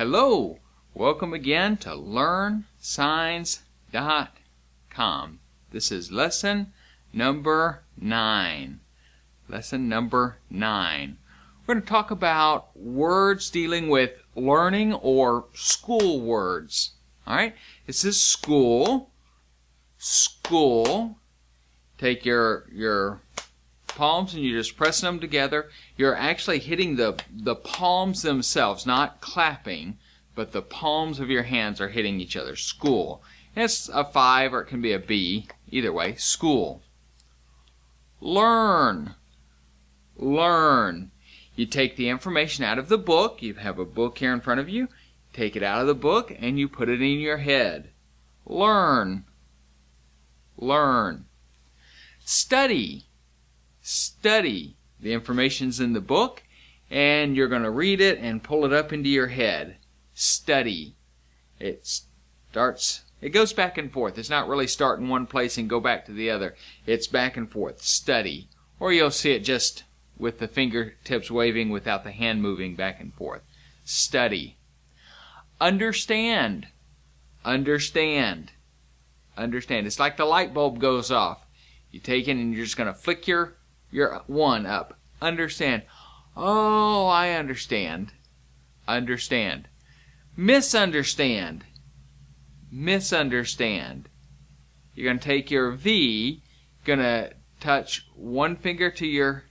Hello, welcome again to LearnSigns.com. This is lesson number nine. Lesson number nine. We're going to talk about words dealing with learning or school words. All right, this is school. School. Take your your palms and you're just pressing them together. You're actually hitting the, the palms themselves, not clapping, but the palms of your hands are hitting each other. School. And it's a 5 or it can be a B. Either way, school. Learn. Learn. You take the information out of the book. You have a book here in front of you. Take it out of the book and you put it in your head. Learn. Learn. Study study. The information's in the book, and you're going to read it and pull it up into your head. Study. It starts, it goes back and forth. It's not really start in one place and go back to the other. It's back and forth. Study. Or you'll see it just with the fingertips waving without the hand moving back and forth. Study. Understand. Understand. Understand. It's like the light bulb goes off. You take it and you're just going to flick your you're one up. Understand. Oh, I understand. Understand. Misunderstand. Misunderstand. You're going to take your V, going to touch one finger to your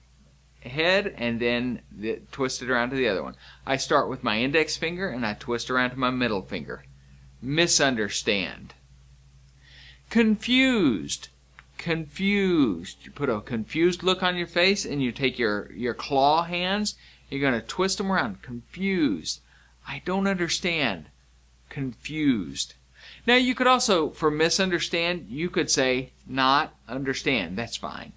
head and then the, twist it around to the other one. I start with my index finger and I twist around to my middle finger. Misunderstand. Confused confused. You put a confused look on your face and you take your, your claw hands, you're going to twist them around. Confused. I don't understand. Confused. Now you could also, for misunderstand, you could say not understand. That's fine.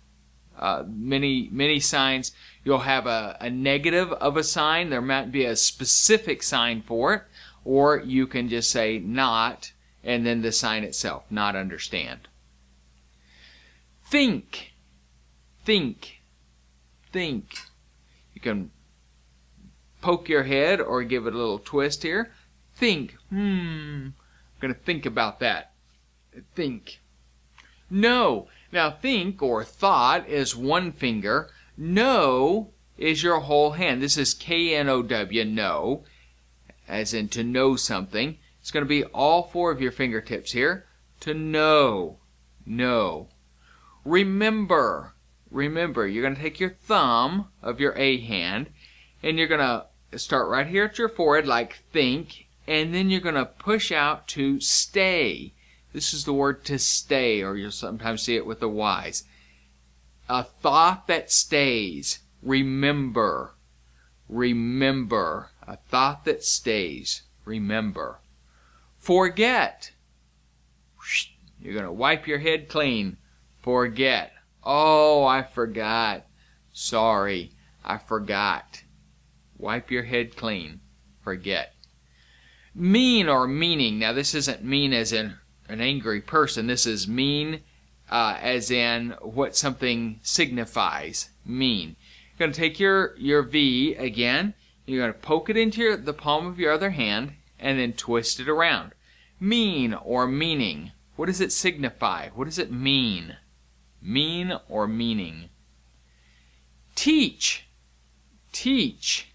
Uh, many many signs you'll have a, a negative of a sign. There might be a specific sign for it, or you can just say not and then the sign itself, not understand. Think. Think. Think. You can poke your head or give it a little twist here. Think. Hmm. I'm going to think about that. Think. Know. Now, think or thought is one finger. Know is your whole hand. This is K N O W, know, as in to know something. It's going to be all four of your fingertips here. To know. Know. Remember, remember, you're going to take your thumb of your A hand and you're going to start right here at your forehead like think and then you're going to push out to stay. This is the word to stay or you'll sometimes see it with the Y's. A thought that stays. Remember. Remember. A thought that stays. Remember. Forget. You're going to wipe your head clean. Forget. Oh, I forgot. Sorry, I forgot. Wipe your head clean. Forget. Mean or meaning. Now, this isn't mean as in an angry person. This is mean uh, as in what something signifies. Mean. You're going to take your, your V again. You're going to poke it into your, the palm of your other hand and then twist it around. Mean or meaning. What does it signify? What does it mean? Mean or meaning. Teach, teach,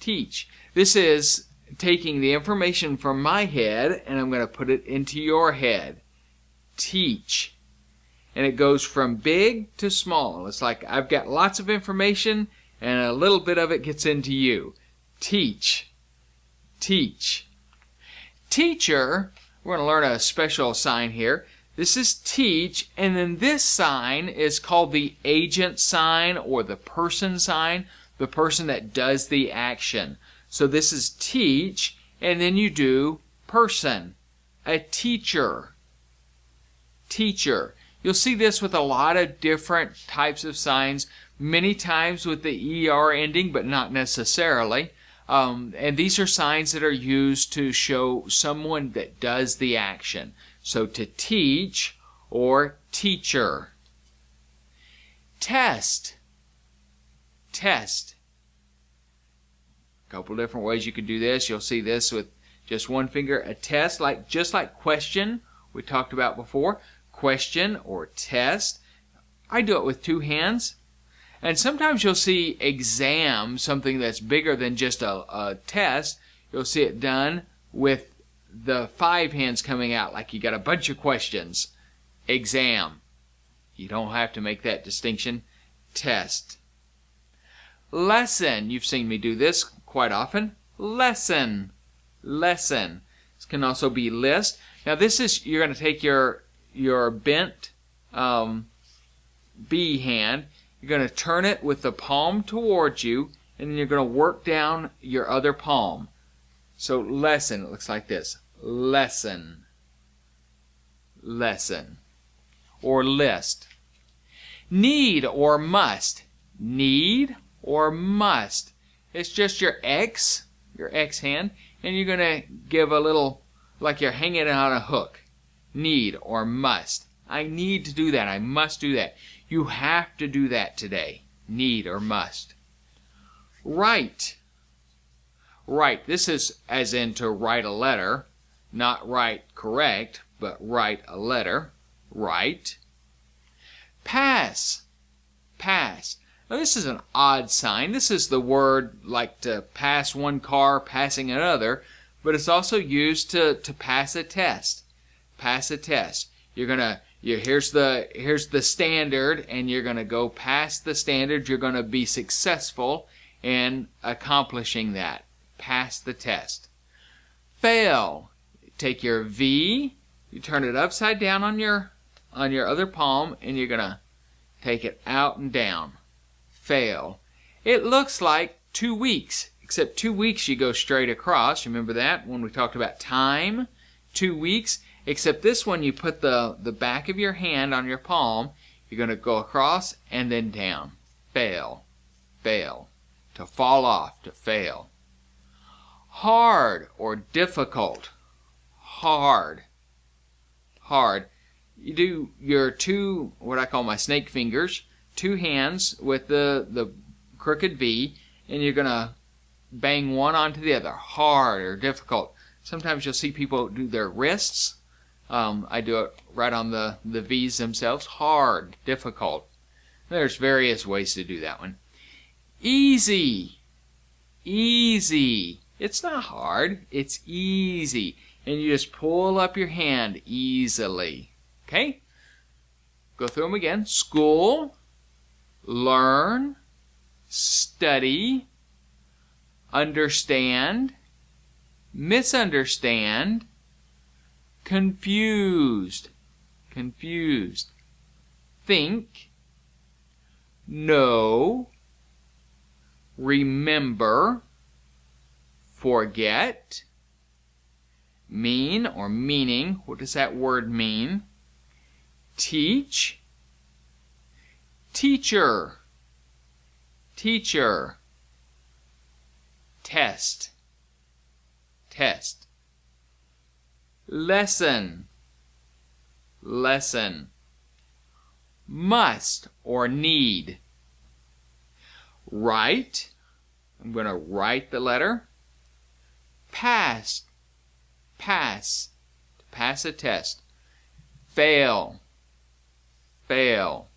teach. This is taking the information from my head and I'm going to put it into your head. Teach. And it goes from big to small. It's like I've got lots of information and a little bit of it gets into you. Teach. Teach. Teacher, we're going to learn a special sign here. This is teach, and then this sign is called the agent sign or the person sign, the person that does the action. So this is teach, and then you do person, a teacher. Teacher. You'll see this with a lot of different types of signs, many times with the ER ending, but not necessarily. Um, and these are signs that are used to show someone that does the action. So to teach or teacher. Test. Test. A couple different ways you could do this. You'll see this with just one finger. A test, like just like question we talked about before. Question or test. I do it with two hands. And sometimes you'll see exam, something that's bigger than just a, a test. You'll see it done with the five hands coming out, like you got a bunch of questions. Exam. You don't have to make that distinction. Test. Lesson. You've seen me do this quite often. Lesson. Lesson. This can also be list. Now this is, you're going to take your, your bent um, B hand, you're going to turn it with the palm towards you, and then you're going to work down your other palm. So lesson, looks like this. Lesson. Lesson. Or list. Need or must. Need or must. It's just your X, your X hand, and you're going to give a little, like you're hanging on a hook. Need or must. I need to do that. I must do that. You have to do that today. Need or must. Write. Write. This is as in to write a letter. Not write correct, but write a letter. Write. Pass. Pass. Now this is an odd sign. This is the word like to pass one car passing another, but it's also used to, to pass a test. Pass a test. You're gonna you here's the here's the standard and you're gonna go past the standard. You're gonna be successful in accomplishing that. Pass the test. Fail. Take your V, you turn it upside down on your on your other palm and you're gonna take it out and down fail. It looks like two weeks, except two weeks you go straight across. Remember that when we talked about time? Two weeks, except this one you put the, the back of your hand on your palm. You're going to go across and then down. Fail. Fail. To fall off, to fail. Hard or difficult. Hard. Hard. You do your two, what I call my snake fingers two hands with the, the crooked V, and you're going to bang one onto the other, hard or difficult. Sometimes you'll see people do their wrists. Um, I do it right on the, the V's themselves. Hard, difficult. There's various ways to do that one. Easy. Easy. It's not hard. It's easy. And you just pull up your hand easily. Okay? Go through them again. School learn, study, understand, misunderstand, confused, confused, think, know, remember, forget, mean or meaning. What does that word mean? Teach, teacher, teacher, test, test, lesson, lesson, must or need, write, I'm going to write the letter, pass, pass, pass a test, fail, fail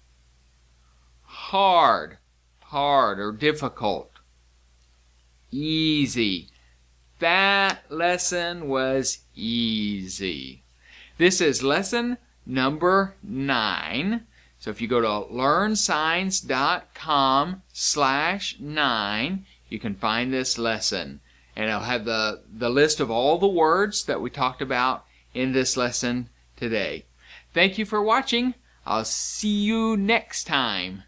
hard, hard or difficult. Easy. That lesson was easy. This is lesson number nine. So if you go to learnsigns.com slash nine, you can find this lesson. And it'll have the, the list of all the words that we talked about in this lesson today. Thank you for watching. I'll see you next time.